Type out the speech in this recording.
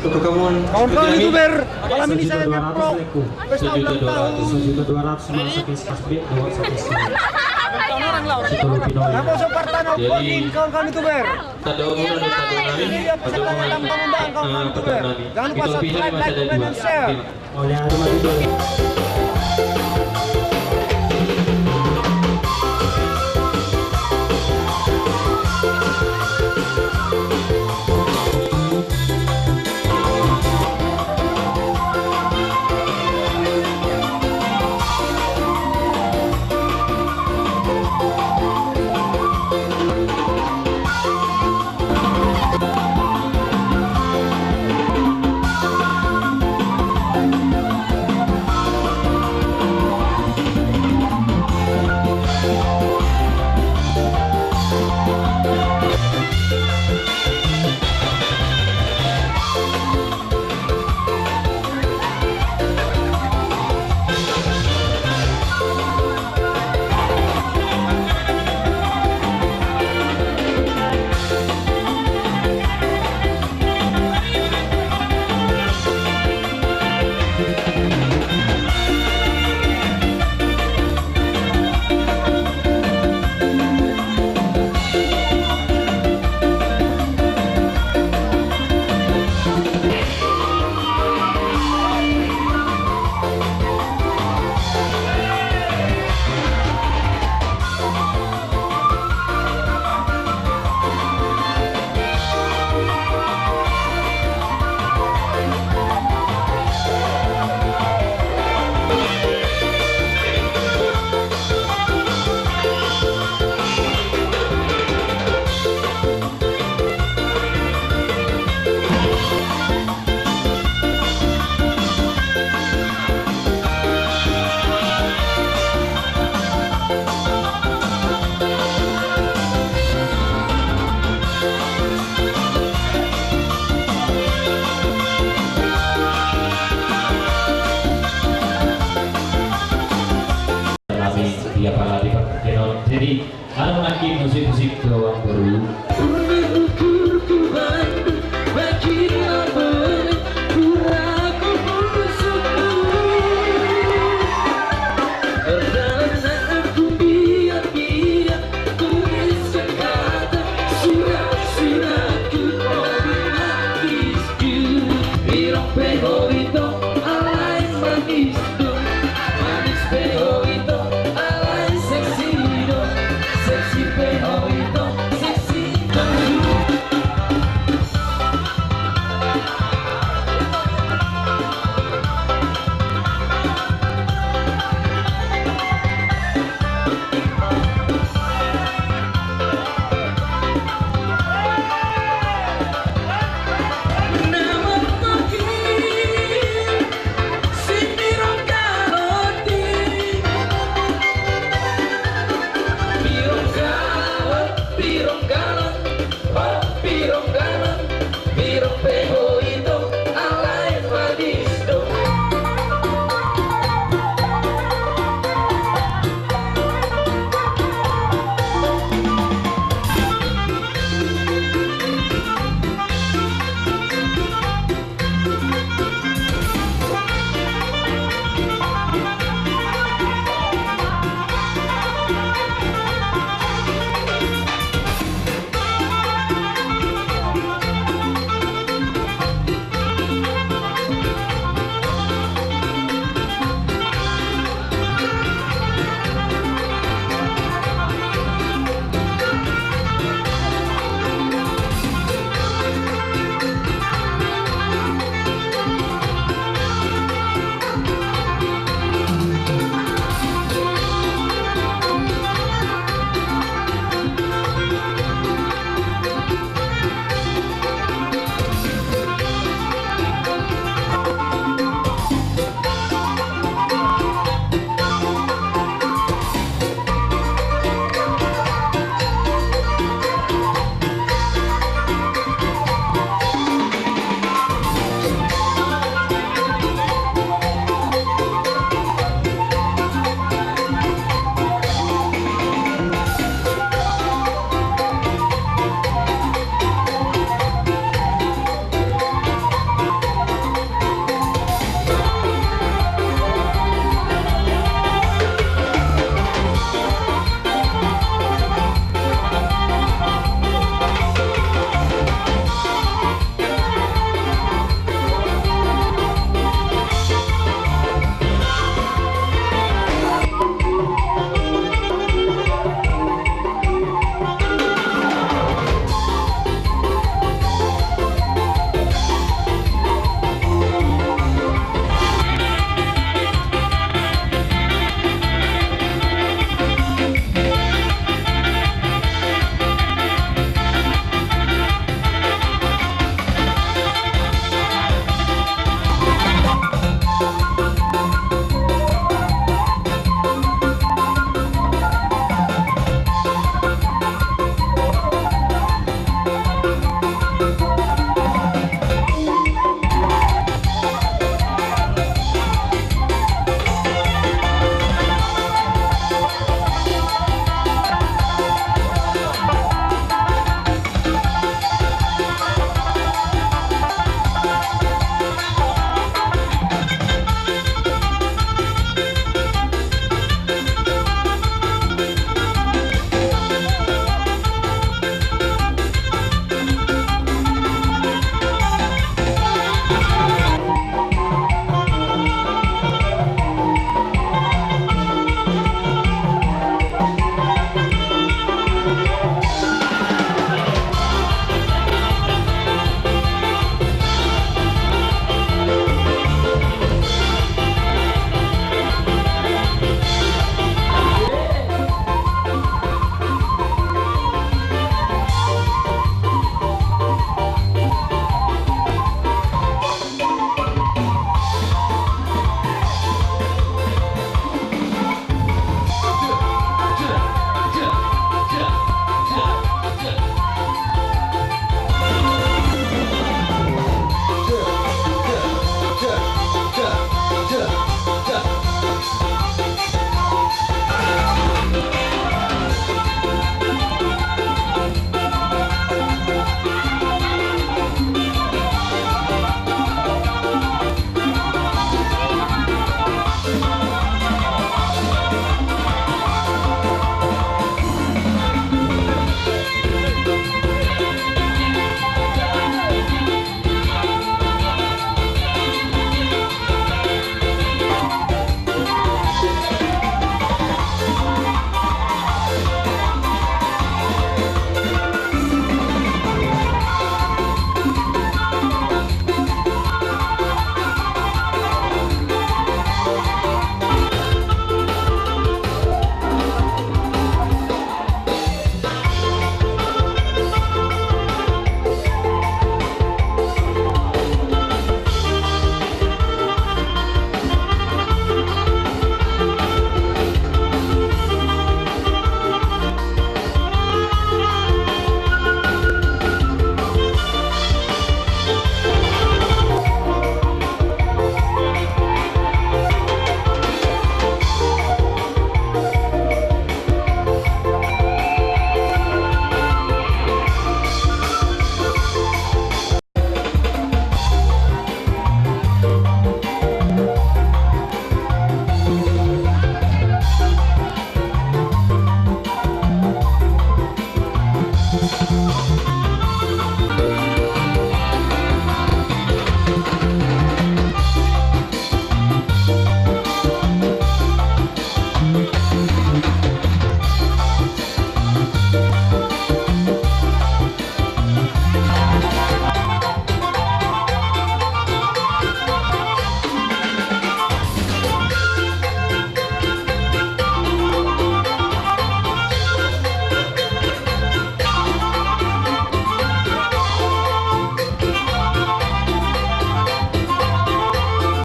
kamu Kawan-kawan youtuber, malam ini saya Sejuta dua ngepro ratus leku. pesta ulang tahun. Masuk ke skas B. Nama kawan-kawan youtuber. Ini dia peserta kawan-kawan youtuber. pekan kami. Jangan lupa Itu pilihan subscribe, like, comment, dua. dan share. dia pala di jadi kalau lagi musik-musik doang dulu